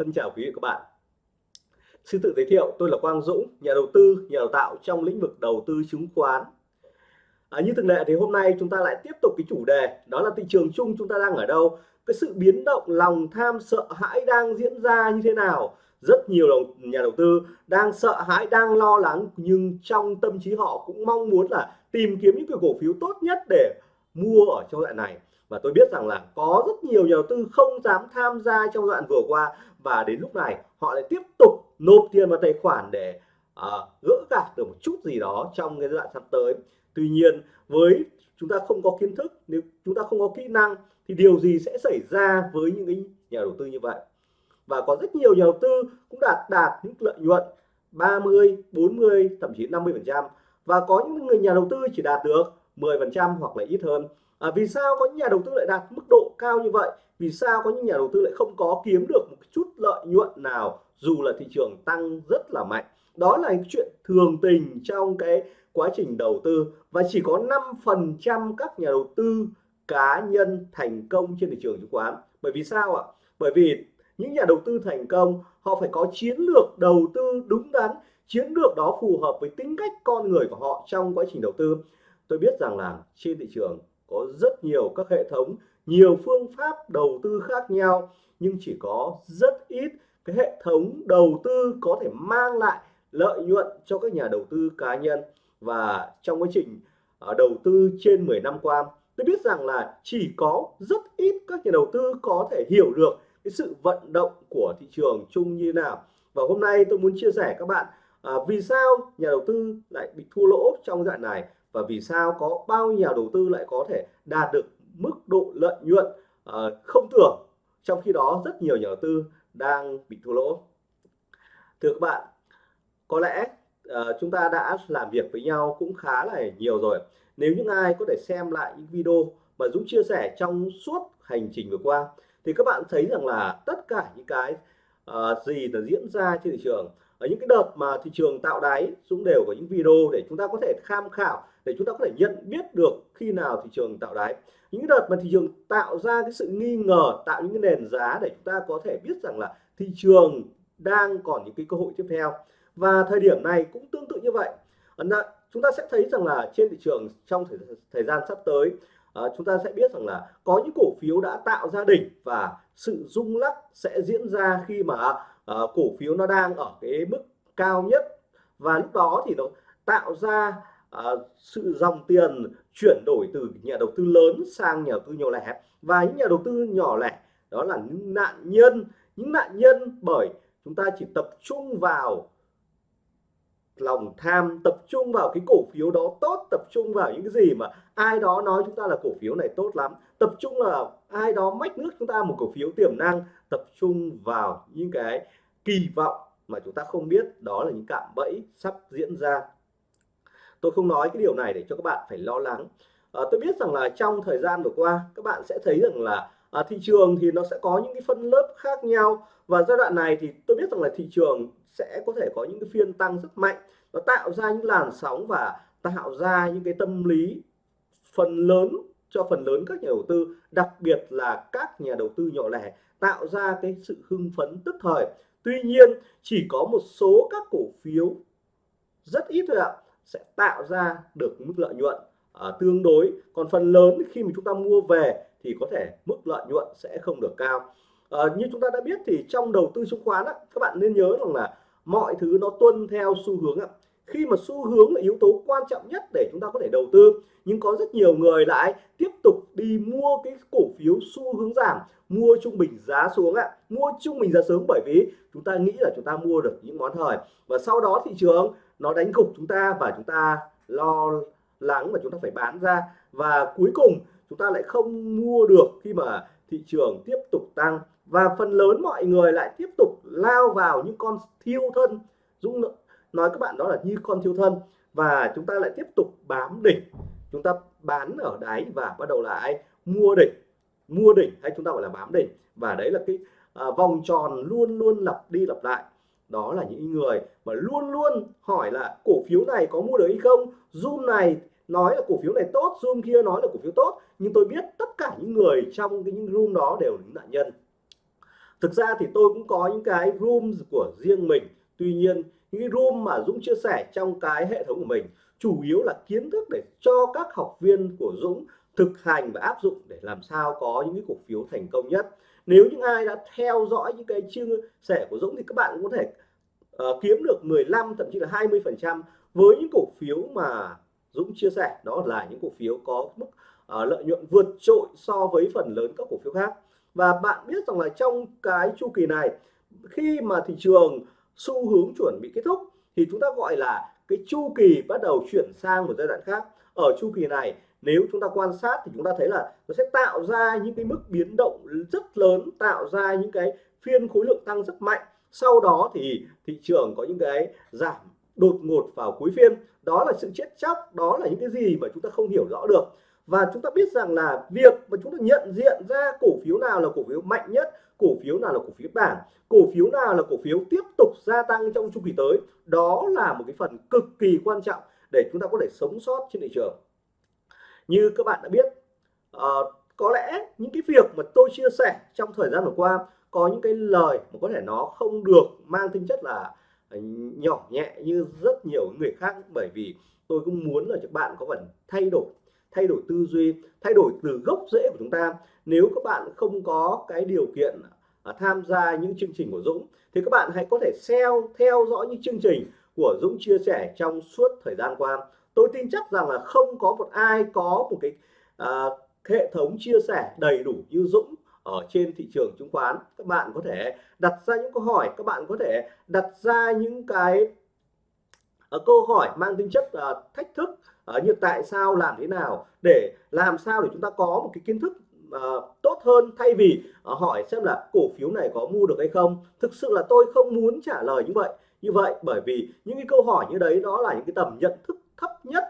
Thân chào quý vị các bạn. Xin tự giới thiệu, tôi là Quang Dũng, nhà đầu tư, nhà đào tạo trong lĩnh vực đầu tư chứng khoán. À, như thường lệ thì hôm nay chúng ta lại tiếp tục cái chủ đề đó là thị trường chung chúng ta đang ở đâu, cái sự biến động lòng tham sợ hãi đang diễn ra như thế nào. Rất nhiều nhà đầu tư đang sợ hãi, đang lo lắng nhưng trong tâm trí họ cũng mong muốn là tìm kiếm những cái cổ phiếu tốt nhất để mua ở trong đoạn này và tôi biết rằng là có rất nhiều nhà đầu tư không dám tham gia trong đoạn vừa qua. Và đến lúc này họ lại tiếp tục nộp tiền vào tài khoản để uh, gỡ gạt được một chút gì đó trong cái đoạn sắp tới. Tuy nhiên với chúng ta không có kiến thức nếu chúng ta không có kỹ năng thì điều gì sẽ xảy ra với những cái nhà đầu tư như vậy? Và có rất nhiều nhà đầu tư cũng đạt đạt những lợi nhuận 30 40 thậm chí 50 phần trăm. Và có những người nhà đầu tư chỉ đạt được 10 phần trăm hoặc là ít hơn à, vì sao có những nhà đầu tư lại đạt mức độ cao như vậy? Vì sao có những nhà đầu tư lại không có kiếm được một chút lợi nhuận nào dù là thị trường tăng rất là mạnh? Đó là chuyện thường tình trong cái quá trình đầu tư và chỉ có 5% các nhà đầu tư cá nhân thành công trên thị trường chứng khoán. Bởi vì sao ạ? Bởi vì những nhà đầu tư thành công họ phải có chiến lược đầu tư đúng đắn chiến lược đó phù hợp với tính cách con người của họ trong quá trình đầu tư. Tôi biết rằng là trên thị trường có rất nhiều các hệ thống nhiều phương pháp đầu tư khác nhau nhưng chỉ có rất ít cái hệ thống đầu tư có thể mang lại lợi nhuận cho các nhà đầu tư cá nhân. Và trong quá trình à, đầu tư trên 10 năm qua tôi biết rằng là chỉ có rất ít các nhà đầu tư có thể hiểu được cái sự vận động của thị trường chung như nào. Và hôm nay tôi muốn chia sẻ các bạn à, vì sao nhà đầu tư lại bị thua lỗ trong đoạn này và vì sao có bao nhiêu nhà đầu tư lại có thể đạt được mức độ lợi nhuận uh, không tưởng trong khi đó rất nhiều nhà đầu tư đang bị thua lỗ? Thưa các bạn có lẽ uh, chúng ta đã làm việc với nhau cũng khá là nhiều rồi. Nếu những ai có thể xem lại những video mà Dũng chia sẻ trong suốt hành trình vừa qua thì các bạn thấy rằng là tất cả những cái uh, gì là diễn ra trên thị trường ở những cái đợt mà thị trường tạo đáy Dũng đều có những video để chúng ta có thể tham khảo để chúng ta có thể nhận biết được khi nào thị trường tạo đáy. Những đợt mà thị trường tạo ra cái sự nghi ngờ tạo những cái nền giá để chúng ta có thể biết rằng là thị trường đang còn những cái cơ hội tiếp theo. Và thời điểm này cũng tương tự như vậy. Chúng ta sẽ thấy rằng là trên thị trường trong thời, thời gian sắp tới à, chúng ta sẽ biết rằng là có những cổ phiếu đã tạo ra đỉnh và sự rung lắc sẽ diễn ra khi mà à, cổ phiếu nó đang ở cái mức cao nhất. Và lúc đó thì nó tạo ra à, sự dòng tiền chuyển đổi từ nhà đầu tư lớn sang nhà đầu tư nhỏ lẻ. Và những nhà đầu tư nhỏ lẻ đó là những nạn nhân. Những nạn nhân bởi chúng ta chỉ tập trung vào lòng tham tập trung vào cái cổ phiếu đó tốt tập trung vào những cái gì mà ai đó nói chúng ta là cổ phiếu này tốt lắm. Tập trung là ai đó mách nước chúng ta một cổ phiếu tiềm năng. Tập trung vào những cái kỳ vọng mà chúng ta không biết. Đó là những cạm bẫy sắp diễn ra tôi không nói cái điều này để cho các bạn phải lo lắng. À, tôi biết rằng là trong thời gian vừa qua các bạn sẽ thấy rằng là à, thị trường thì nó sẽ có những cái phân lớp khác nhau. Và giai đoạn này thì tôi biết rằng là thị trường sẽ có thể có những cái phiên tăng rất mạnh. Nó tạo ra những làn sóng và tạo ra những cái tâm lý phần lớn cho phần lớn các nhà đầu tư đặc biệt là các nhà đầu tư nhỏ lẻ tạo ra cái sự hưng phấn tức thời. Tuy nhiên chỉ có một số các cổ phiếu rất ít thôi ạ sẽ tạo ra được mức lợi nhuận à, tương đối. Còn phần lớn khi mà chúng ta mua về thì có thể mức lợi nhuận sẽ không được cao. À, như chúng ta đã biết thì trong đầu tư chứng khoán á, các bạn nên nhớ rằng là mọi thứ nó tuân theo xu hướng ạ. Khi mà xu hướng là yếu tố quan trọng nhất để chúng ta có thể đầu tư nhưng có rất nhiều người lại tiếp tục đi mua cái cổ phiếu xu hướng giảm mua trung bình giá xuống ạ. Mua trung bình giá sớm bởi vì chúng ta nghĩ là chúng ta mua được những món hời và sau đó thị trường nó đánh gục chúng ta và chúng ta lo lắng và chúng ta phải bán ra. Và cuối cùng chúng ta lại không mua được khi mà thị trường tiếp tục tăng. Và phần lớn mọi người lại tiếp tục lao vào những con thiêu thân. Dũng nói các bạn đó là như con thiêu thân. Và chúng ta lại tiếp tục bám đỉnh. Chúng ta bán ở đáy và bắt đầu lại mua đỉnh. Mua đỉnh hay chúng ta gọi là bám đỉnh. Và đấy là cái à, vòng tròn luôn luôn lặp đi lặp lại đó là những người mà luôn luôn hỏi là cổ phiếu này có mua được hay không? Zoom này nói là cổ phiếu này tốt, zoom kia nói là cổ phiếu tốt. Nhưng tôi biết tất cả những người trong cái những room đó đều là những nạn nhân. Thực ra thì tôi cũng có những cái room của riêng mình. Tuy nhiên, những cái room mà Dũng chia sẻ trong cái hệ thống của mình chủ yếu là kiến thức để cho các học viên của Dũng thực hành và áp dụng để làm sao có những cái cổ phiếu thành công nhất nếu những ai đã theo dõi những cái chia sẻ của Dũng thì các bạn cũng có thể uh, kiếm được 15 thậm chí là 20 phần trăm với những cổ phiếu mà Dũng chia sẻ. Đó là những cổ phiếu có mức uh, lợi nhuận vượt trội so với phần lớn các cổ phiếu khác. Và bạn biết rằng là trong cái chu kỳ này khi mà thị trường xu hướng chuẩn bị kết thúc thì chúng ta gọi là cái chu kỳ bắt đầu chuyển sang một giai đoạn khác. Ở chu kỳ này nếu chúng ta quan sát thì chúng ta thấy là nó sẽ tạo ra những cái mức biến động rất lớn, tạo ra những cái phiên khối lượng tăng rất mạnh. Sau đó thì thị trường có những cái giảm đột ngột vào cuối phiên. Đó là sự chết chóc, đó là những cái gì mà chúng ta không hiểu rõ được. Và chúng ta biết rằng là việc mà chúng ta nhận diện ra cổ phiếu nào là cổ phiếu mạnh nhất, cổ phiếu nào là cổ phiếu bản cổ phiếu nào là cổ phiếu tiếp tục gia tăng trong chu kỳ tới, đó là một cái phần cực kỳ quan trọng để chúng ta có thể sống sót trên thị trường như các bạn đã biết uh, có lẽ những cái việc mà tôi chia sẻ trong thời gian vừa qua có những cái lời mà có thể nó không được mang tính chất là ờ, nhỏ nhẹ như rất nhiều người khác bởi vì tôi cũng muốn là các bạn có phần thay đổi thay đổi tư duy thay đổi từ gốc rễ của chúng ta. Nếu các bạn không có cái điều kiện à, tham gia những chương trình của Dũng thì các bạn hãy có thể theo theo dõi những chương trình của Dũng chia sẻ trong suốt thời gian qua tôi tin chắc rằng là không có một ai có một cái à, hệ thống chia sẻ đầy đủ như Dũng ở trên thị trường chứng khoán. Các bạn có thể đặt ra những câu hỏi các bạn có thể đặt ra những cái uh, câu hỏi mang tính chất uh, thách thức uh, như tại sao làm thế nào để làm sao để chúng ta có một cái kiến thức uh, tốt hơn thay vì uh, hỏi xem là cổ phiếu này có mua được hay không. Thực sự là tôi không muốn trả lời như vậy. Như vậy bởi vì những cái câu hỏi như đấy đó là những cái tầm nhận thức thấp nhất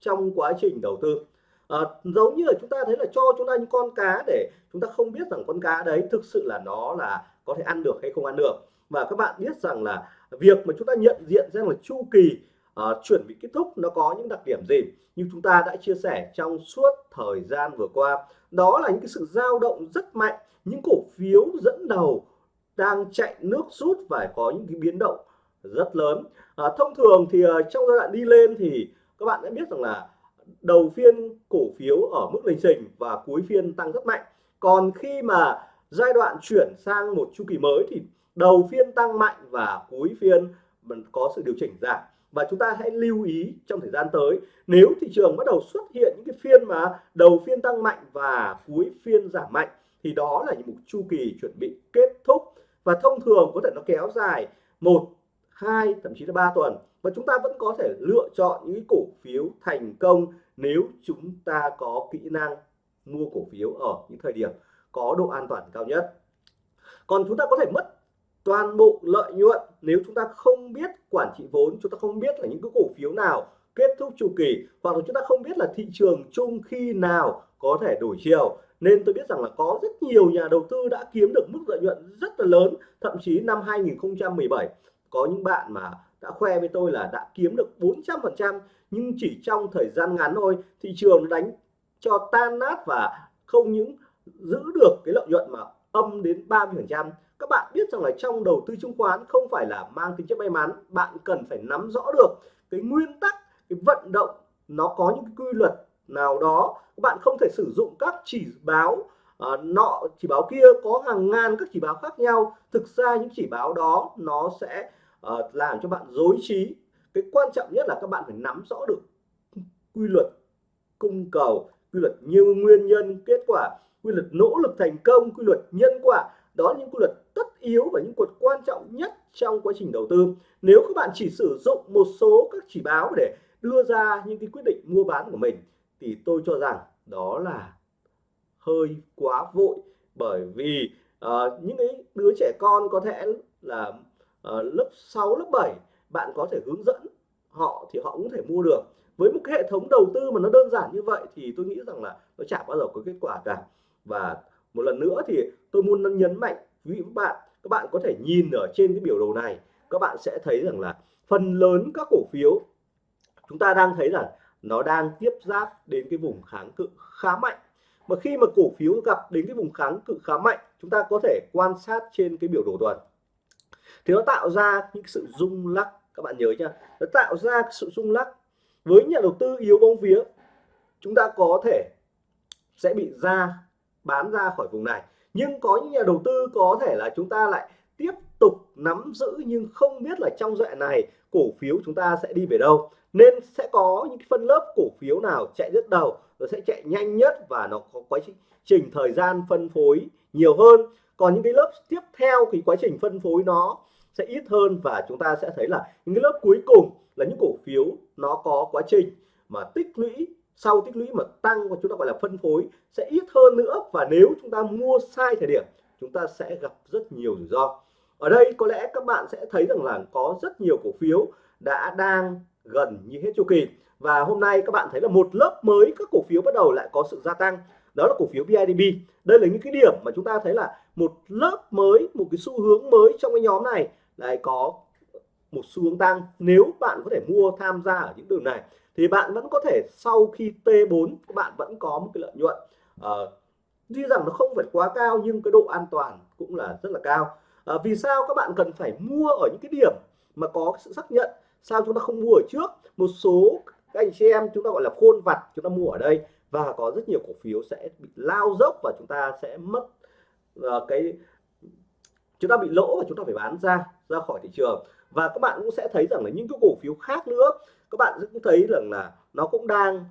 trong quá trình đầu tư. À, giống như là chúng ta thấy là cho chúng ta những con cá để chúng ta không biết rằng con cá đấy thực sự là nó là có thể ăn được hay không ăn được. Và các bạn biết rằng là việc mà chúng ta nhận diện ra là chu kỳ uh, chuẩn bị kết thúc nó có những đặc điểm gì như chúng ta đã chia sẻ trong suốt thời gian vừa qua. Đó là những cái sự dao động rất mạnh những cổ phiếu dẫn đầu đang chạy nước rút và có những cái biến động rất lớn. À, thông thường thì uh, trong giai đoạn đi lên thì các bạn đã biết rằng là đầu phiên cổ phiếu ở mức lình xình và cuối phiên tăng rất mạnh. Còn khi mà giai đoạn chuyển sang một chu kỳ mới thì đầu phiên tăng mạnh và cuối phiên có sự điều chỉnh giảm. Và chúng ta hãy lưu ý trong thời gian tới nếu thị trường bắt đầu xuất hiện những cái phiên mà đầu phiên tăng mạnh và cuối phiên giảm mạnh thì đó là những một chu kỳ chuẩn bị kết thúc. Và thông thường có thể nó kéo dài một hai, thậm chí là ba tuần. Và chúng ta vẫn có thể lựa chọn những cổ phiếu thành công nếu chúng ta có kỹ năng mua cổ phiếu ở những thời điểm có độ an toàn cao nhất. Còn chúng ta có thể mất toàn bộ lợi nhuận nếu chúng ta không biết quản trị vốn, chúng ta không biết là những cái cổ phiếu nào kết thúc chu kỳ, hoặc là chúng ta không biết là thị trường chung khi nào có thể đổi chiều. Nên tôi biết rằng là có rất nhiều nhà đầu tư đã kiếm được mức lợi nhuận rất là lớn, thậm chí năm 2017 có những bạn mà đã khoe với tôi là đã kiếm được 400 phần trăm nhưng chỉ trong thời gian ngắn thôi thị trường đánh cho tan nát và không những giữ được cái lợi nhuận mà âm đến 30 phần trăm. Các bạn biết rằng là trong đầu tư chứng khoán không phải là mang tính chất may mắn bạn cần phải nắm rõ được cái nguyên tắc cái vận động nó có những cái quy luật nào đó. Các bạn không thể sử dụng các chỉ báo uh, nọ chỉ báo kia có hàng ngàn các chỉ báo khác nhau. Thực ra những chỉ báo đó nó sẽ uh, làm cho bạn dối trí. Cái quan trọng nhất là các bạn phải nắm rõ được quy luật cung cầu quy luật nhiều nguyên nhân kết quả quy luật nỗ lực thành công quy luật nhân quả. Đó là những quy luật tất yếu và những quy luật quan trọng nhất trong quá trình đầu tư. Nếu các bạn chỉ sử dụng một số các chỉ báo để đưa ra những cái quyết định mua bán của mình thì tôi cho rằng đó là hơi quá vội. Bởi vì uh, những cái đứa trẻ con có thể là Ờ, lớp 6 lớp 7 bạn có thể hướng dẫn họ thì họ cũng thể mua được. Với một cái hệ thống đầu tư mà nó đơn giản như vậy thì tôi nghĩ rằng là nó chả bao giờ có kết quả cả. Và một lần nữa thì tôi muốn nhấn mạnh, quý vị các bạn các bạn có thể nhìn ở trên cái biểu đồ này, các bạn sẽ thấy rằng là phần lớn các cổ phiếu chúng ta đang thấy là nó đang tiếp giáp đến cái vùng kháng cự khá mạnh. Mà khi mà cổ phiếu gặp đến cái vùng kháng cự khá mạnh, chúng ta có thể quan sát trên cái biểu đồ tuần thì nó tạo ra những sự rung lắc. Các bạn nhớ nhá. Nó tạo ra sự rung lắc với nhà đầu tư yếu bóng vía. Chúng ta có thể sẽ bị ra, bán ra khỏi vùng này. Nhưng có những nhà đầu tư có thể là chúng ta lại tiếp tục nắm giữ nhưng không biết là trong đoạn này cổ phiếu chúng ta sẽ đi về đâu. Nên sẽ có những phân lớp cổ phiếu nào chạy rất đầu, nó sẽ chạy nhanh nhất và nó có quá trình thời gian phân phối nhiều hơn. Còn những cái lớp tiếp theo thì quá trình phân phối nó sẽ ít hơn và chúng ta sẽ thấy là những cái lớp cuối cùng là những cổ phiếu nó có quá trình mà tích lũy, sau tích lũy mà tăng và chúng ta gọi là phân phối sẽ ít hơn nữa. Và nếu chúng ta mua sai thời điểm, chúng ta sẽ gặp rất nhiều rủi ro. Ở đây có lẽ các bạn sẽ thấy rằng là có rất nhiều cổ phiếu đã đang gần như hết chu kỳ. Và hôm nay các bạn thấy là một lớp mới các cổ phiếu bắt đầu lại có sự gia tăng. Đó là cổ phiếu BIDB đây là những cái điểm mà chúng ta thấy là một lớp mới, một cái xu hướng mới trong cái nhóm này lại có một xu hướng tăng. Nếu bạn có thể mua tham gia ở những đường này thì bạn vẫn có thể sau khi T4 các bạn vẫn có một cái lợi nhuận. À, tuy rằng nó không phải quá cao nhưng cái độ an toàn cũng là rất là cao. À, vì sao các bạn cần phải mua ở những cái điểm mà có sự xác nhận sao chúng ta không mua ở trước? Một số các anh chị em chúng ta gọi là khôn vặt chúng ta mua ở đây và có rất nhiều cổ phiếu sẽ bị lao dốc và chúng ta sẽ mất uh, cái chúng ta bị lỗ và chúng ta phải bán ra ra khỏi thị trường. Và các bạn cũng sẽ thấy rằng là những cái cổ phiếu khác nữa các bạn cũng thấy rằng là nó cũng đang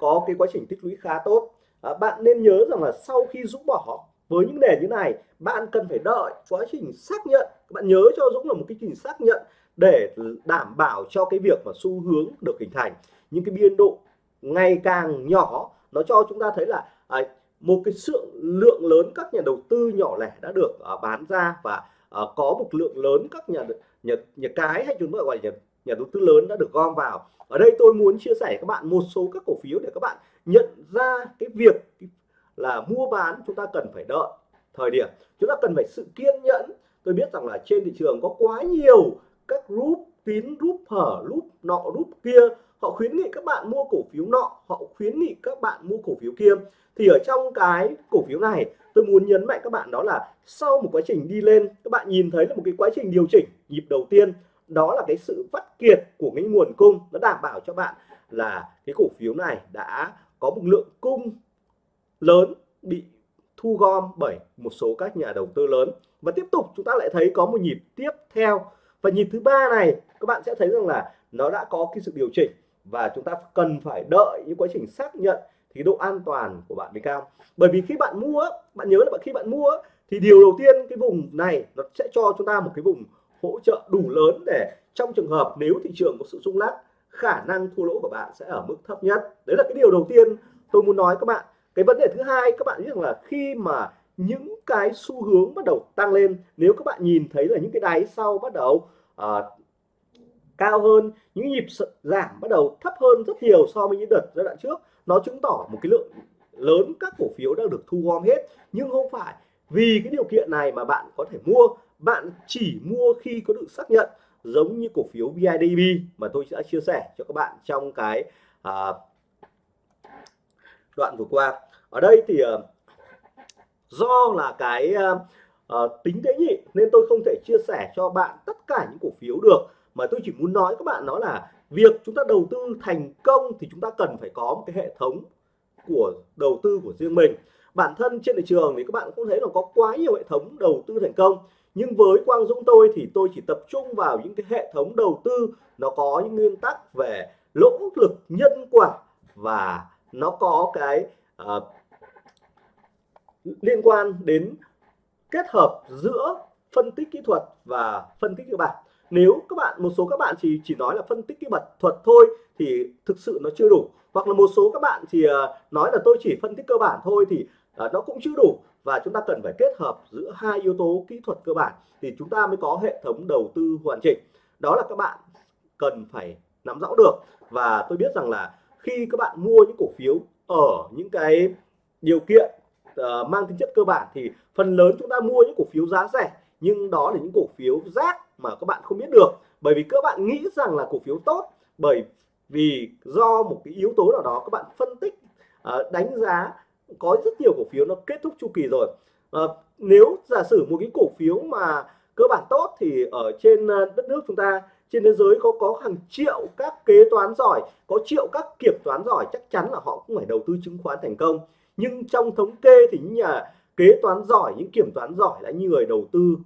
có cái quá trình tích lũy khá tốt. À, bạn nên nhớ rằng là sau khi rũ bỏ với những nền như này bạn cần phải đợi quá trình xác nhận. Các bạn nhớ cho Dũng là một cái trình xác nhận để đảm bảo cho cái việc mà xu hướng được hình thành. Những cái biên độ ngày càng nhỏ nó cho chúng ta thấy là à, một cái sự lượng lớn các nhà đầu tư nhỏ lẻ đã được uh, bán ra và uh, có một lượng lớn các nhà nhà nhà cái hay chúng ta gọi là nhà, nhà đầu tư lớn đã được gom vào. Ở đây tôi muốn chia sẻ các bạn một số các cổ phiếu để các bạn nhận ra cái việc là mua bán chúng ta cần phải đợi thời điểm. Chúng ta cần phải sự kiên nhẫn. Tôi biết rằng là trên thị trường có quá nhiều các group tín rút hở rút nọ rút kia. Họ khuyến nghị các bạn mua cổ phiếu nọ, họ khuyến nghị các bạn mua cổ phiếu kia. Thì ở trong cái cổ phiếu này, tôi muốn nhấn mạnh các bạn đó là sau một quá trình đi lên, các bạn nhìn thấy là một cái quá trình điều chỉnh nhịp đầu tiên. Đó là cái sự vắt kiệt của cái nguồn cung. Nó đảm bảo cho bạn là cái cổ phiếu này đã có một lượng cung lớn bị thu gom bởi một số các nhà đầu tư lớn. Và tiếp tục chúng ta lại thấy có một nhịp tiếp theo và nhịp thứ ba này, các bạn sẽ thấy rằng là nó đã có cái sự điều chỉnh và chúng ta cần phải đợi những quá trình xác nhận thì độ an toàn của bạn mới cao. Bởi vì khi bạn mua, bạn nhớ là khi bạn mua thì điều đầu tiên cái vùng này nó sẽ cho chúng ta một cái vùng hỗ trợ đủ lớn để trong trường hợp nếu thị trường có sự rung lắc, khả năng thua lỗ của bạn sẽ ở mức thấp nhất. Đấy là cái điều đầu tiên tôi muốn nói các bạn. Cái vấn đề thứ hai, các bạn biết rằng là khi mà những cái xu hướng bắt đầu tăng lên. Nếu các bạn nhìn thấy là những cái đáy sau bắt đầu uh, cao hơn những nhịp giảm bắt đầu thấp hơn rất nhiều so với những đợt giai đoạn trước nó chứng tỏ một cái lượng lớn các cổ phiếu đang được thu gom hết. Nhưng không phải vì cái điều kiện này mà bạn có thể mua. Bạn chỉ mua khi có được xác nhận giống như cổ phiếu BIDB mà tôi đã chia sẻ cho các bạn trong cái à, đoạn vừa qua. Ở đây thì uh, do là cái uh, tính tế nhị nên tôi không thể chia sẻ cho bạn tất cả những cổ phiếu được. Mà tôi chỉ muốn nói các bạn đó là việc chúng ta đầu tư thành công thì chúng ta cần phải có một cái hệ thống của đầu tư của riêng mình. Bản thân trên thị trường thì các bạn cũng thấy là có quá nhiều hệ thống đầu tư thành công. Nhưng với Quang Dũng tôi thì tôi chỉ tập trung vào những cái hệ thống đầu tư. Nó có những nguyên tắc về lỗ lực nhân quả và nó có cái uh, liên quan đến kết hợp giữa phân tích kỹ thuật và phân tích cơ bản nếu các bạn, một số các bạn chỉ chỉ nói là phân tích kỹ thuật thuật thôi thì thực sự nó chưa đủ. Hoặc là một số các bạn thì ờ, nói là tôi chỉ phân tích cơ bản thôi thì ờ, nó cũng chưa đủ. Và chúng ta cần phải kết hợp giữa hai yếu tố kỹ thuật cơ bản thì chúng ta mới có hệ thống đầu tư hoàn chỉnh. Đó là các bạn cần phải nắm rõ được. Và tôi biết rằng là khi các bạn mua những cổ phiếu ở những cái điều kiện uh, mang tính chất cơ bản thì phần lớn chúng ta mua những cổ phiếu giá rẻ nhưng đó là những cổ phiếu rác mà các bạn không biết được. Bởi vì các bạn nghĩ rằng là cổ phiếu tốt bởi vì do một cái yếu tố nào đó các bạn phân tích uh, đánh giá có rất nhiều cổ phiếu nó kết thúc chu kỳ rồi. Uh, nếu giả sử một cái cổ phiếu mà cơ bản tốt thì ở trên đất nước chúng ta trên thế giới có có hàng triệu các kế toán giỏi có triệu các kiểm toán giỏi chắc chắn là họ cũng phải đầu tư chứng khoán thành công nhưng trong thống kê thì những nhà kế toán giỏi, những kiểm toán giỏi là những người đầu tư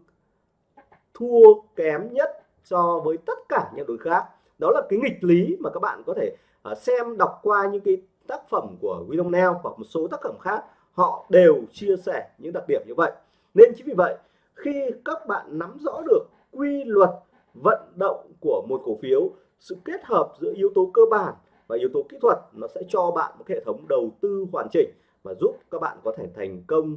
thua kém nhất so với tất cả những đối khác. Đó là cái nghịch lý mà các bạn có thể à, xem, đọc qua những cái tác phẩm của William Neal hoặc một số tác phẩm khác, họ đều chia sẻ những đặc điểm như vậy. Nên chính vì vậy, khi các bạn nắm rõ được quy luật vận động của một cổ phiếu, sự kết hợp giữa yếu tố cơ bản và yếu tố kỹ thuật, nó sẽ cho bạn một hệ thống đầu tư hoàn chỉnh mà giúp các bạn có thể thành công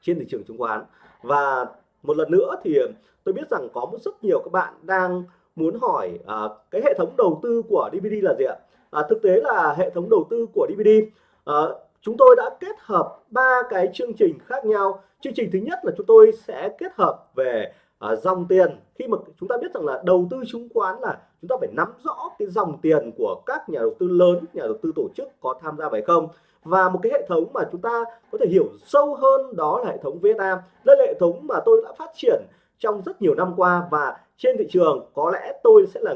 trên thị trường chứng khoán. Và một lần nữa thì ờ, tôi biết rằng có rất nhiều các bạn đang muốn hỏi à, cái hệ thống đầu tư của DVD là gì ạ? À, thực tế là hệ thống đầu tư của DVD à, ờ, chúng tôi đã kết hợp ba cái chương trình khác nhau. Chương trình thứ nhất là chúng tôi sẽ kết hợp về à, dòng tiền. Khi mà chúng ta biết rằng là đầu tư chứng khoán là chúng ta phải nắm rõ cái dòng tiền của các nhà đầu tư lớn nhà đầu tư tổ chức có tham gia phải không? Và một cái hệ thống mà chúng ta có thể hiểu sâu hơn đó là hệ thống Vietnam. Đây là hệ thống mà tôi đã phát triển trong rất nhiều năm qua và trên thị trường có lẽ tôi sẽ là,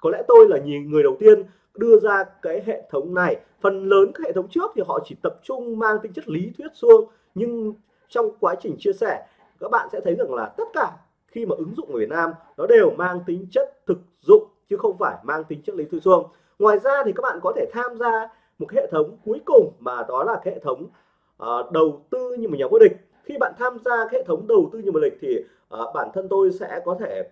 có lẽ tôi là người đầu tiên đưa ra cái hệ thống này. Phần lớn các hệ thống trước thì họ chỉ tập trung mang tính chất lý thuyết xuông nhưng trong quá trình chia sẻ, các bạn sẽ thấy rằng là tất cả khi mà ứng dụng ở Việt Nam, nó đều mang tính chất thực dụng chứ không phải mang tính chất lý thuyết xuông ngoài ra thì các bạn có thể tham gia một hệ thống cuối cùng mà đó là hệ thống uh, đầu tư như một nhà vô địch. Khi bạn tham gia hệ thống đầu tư như một lịch thì uh, bản thân tôi sẽ có thể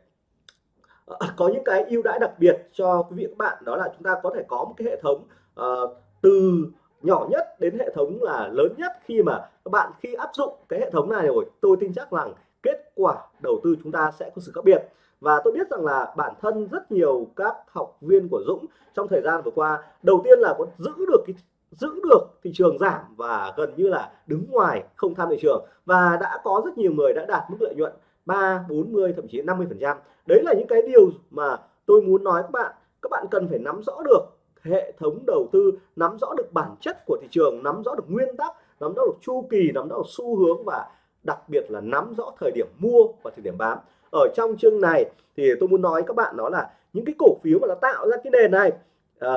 uh, có những cái ưu đãi đặc biệt cho quý vị các bạn đó là chúng ta có thể có một cái hệ thống uh, từ nhỏ nhất đến hệ thống là lớn nhất. Khi mà các bạn khi áp dụng cái hệ thống này rồi tôi tin chắc rằng kết quả đầu tư chúng ta sẽ có sự khác biệt và tôi biết rằng là bản thân rất nhiều các học viên của Dũng trong thời gian vừa qua, đầu tiên là có giữ được cái, giữ được thị trường giảm và gần như là đứng ngoài không tham thị trường. Và đã có rất nhiều người đã đạt mức lợi nhuận 3 40 thậm chí 50 phần trăm. Đấy là những cái điều mà tôi muốn nói các bạn. Các bạn cần phải nắm rõ được hệ thống đầu tư, nắm rõ được bản chất của thị trường, nắm rõ được nguyên tắc, nắm rõ được chu kỳ, nắm rõ được xu hướng và đặc biệt là nắm rõ thời điểm mua và thời điểm bán ở trong chương này thì tôi muốn nói các bạn đó là những cái cổ phiếu mà nó tạo ra cái nền này à,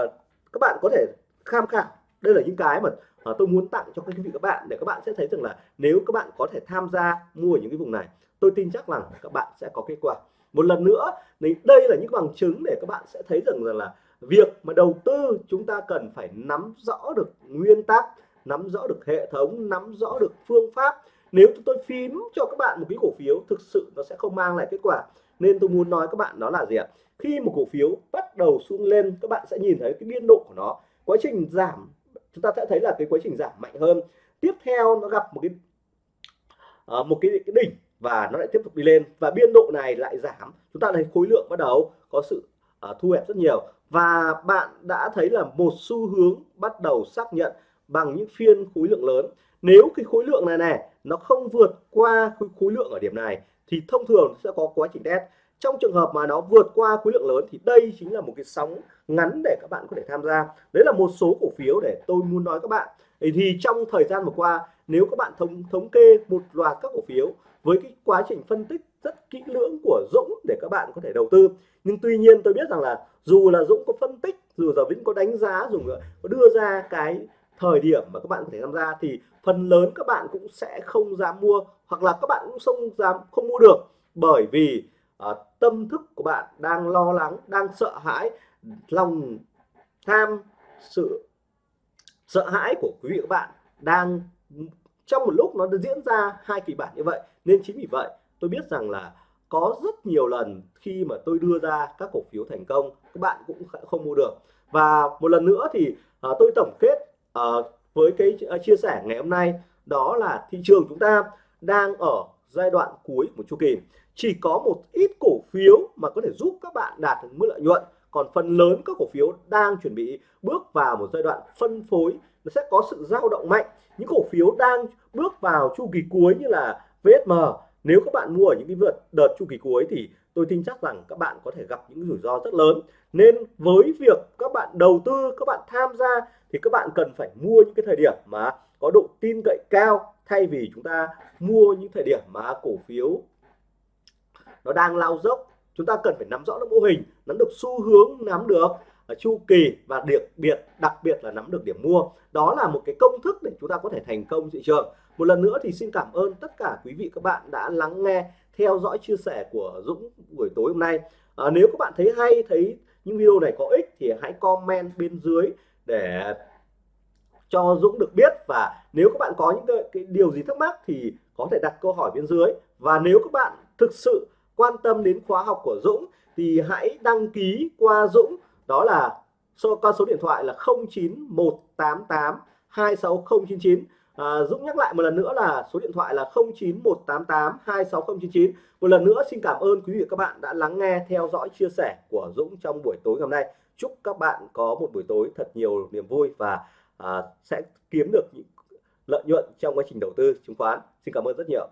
các bạn có thể tham khảo. Đây là những cái mà à, tôi muốn tặng cho các quý vị các bạn để các bạn sẽ thấy rằng là nếu các bạn có thể tham gia mua những cái vùng này tôi tin chắc rằng các bạn sẽ có kết quả. Một lần nữa thì đây là những bằng chứng để các bạn sẽ thấy rằng, rằng là việc mà đầu tư chúng ta cần phải nắm rõ được nguyên tắc nắm rõ được hệ thống nắm rõ được phương pháp nếu chúng tôi phím cho các bạn một cái cổ phiếu thực sự nó sẽ không mang lại kết quả nên tôi muốn nói các bạn đó là gì ạ? Khi một cổ phiếu bắt đầu xuống lên các bạn sẽ nhìn thấy cái biên độ của nó quá trình giảm chúng ta sẽ thấy là cái quá trình giảm mạnh hơn. Tiếp theo nó gặp một cái uh, một cái, cái đỉnh và nó lại tiếp tục đi lên và biên độ này lại giảm. Chúng ta thấy khối lượng bắt đầu có sự uh, thu hẹp rất nhiều và bạn đã thấy là một xu hướng bắt đầu xác nhận bằng những phiên khối lượng lớn. Nếu cái khối lượng này này, nó không vượt qua khối lượng ở điểm này, thì thông thường sẽ có quá trình test. Trong trường hợp mà nó vượt qua khối lượng lớn, thì đây chính là một cái sóng ngắn để các bạn có thể tham gia. Đấy là một số cổ phiếu để tôi muốn nói các bạn. Thì trong thời gian vừa qua, nếu các bạn thống thống kê một loạt các cổ phiếu với cái quá trình phân tích rất kỹ lưỡng của Dũng để các bạn có thể đầu tư. Nhưng tuy nhiên tôi biết rằng là dù là Dũng có phân tích, dù là Vĩnh có đánh giá dùng có đưa ra cái thời điểm mà các bạn có thể tham gia thì phần lớn các bạn cũng sẽ không dám mua hoặc là các bạn cũng không dám không mua được. Bởi vì uh, tâm thức của bạn đang lo lắng đang sợ hãi lòng tham sự sợ hãi của quý vị các bạn đang trong một lúc nó diễn ra hai kịch bản như vậy. Nên chính vì vậy tôi biết rằng là có rất nhiều lần khi mà tôi đưa ra các cổ phiếu thành công các bạn cũng không mua được. Và một lần nữa thì uh, tôi tổng kết uh, với cái ờ, chia sẻ ngày hôm nay đó là thị trường chúng ta đang ở giai đoạn cuối của chu kỳ. Chỉ có một ít cổ phiếu mà có thể giúp các bạn đạt được mức lợi nhuận còn phần lớn các cổ phiếu đang chuẩn bị bước vào một giai đoạn phân phối nó sẽ có sự dao động mạnh. Những cổ phiếu đang bước vào chu kỳ cuối như là VSM nếu các bạn mua ở những cái vượt đợt chu kỳ cuối thì tôi tin chắc rằng các bạn có thể gặp những rủi ro rất lớn. Nên với việc các bạn đầu tư các bạn tham gia thì các bạn cần phải mua những cái thời điểm mà có độ tin cậy cao thay vì chúng ta mua những thời điểm mà cổ phiếu nó đang lao dốc. Chúng ta cần phải nắm rõ được mô hình nắm được xu hướng nắm được à, chu kỳ và đặc biệt đặc biệt là nắm được điểm mua. Đó là một cái công thức để chúng ta có thể thành công thị trường. Một lần nữa thì xin cảm ơn tất cả quý vị các bạn đã lắng nghe theo dõi chia sẻ của Dũng buổi tối hôm nay. À, nếu các bạn thấy hay thấy những video này có ích thì hãy comment bên dưới để cho Dũng được biết. Và nếu các bạn có những cái, cái điều gì thắc mắc thì có thể đặt câu hỏi bên dưới. Và nếu các bạn thực sự quan tâm đến khóa học của Dũng thì hãy đăng ký qua Dũng. Đó là số con số điện thoại là 09188 26099 à, Dũng nhắc lại một lần nữa là số điện thoại là 09188 26099 một lần nữa xin cảm ơn quý vị và các bạn đã lắng nghe theo dõi chia sẻ của Dũng trong buổi tối ngày hôm nay chúc các bạn có một buổi tối thật nhiều niềm vui và à, sẽ kiếm được những lợi nhuận trong quá trình đầu tư chứng khoán. Xin cảm ơn rất nhiều.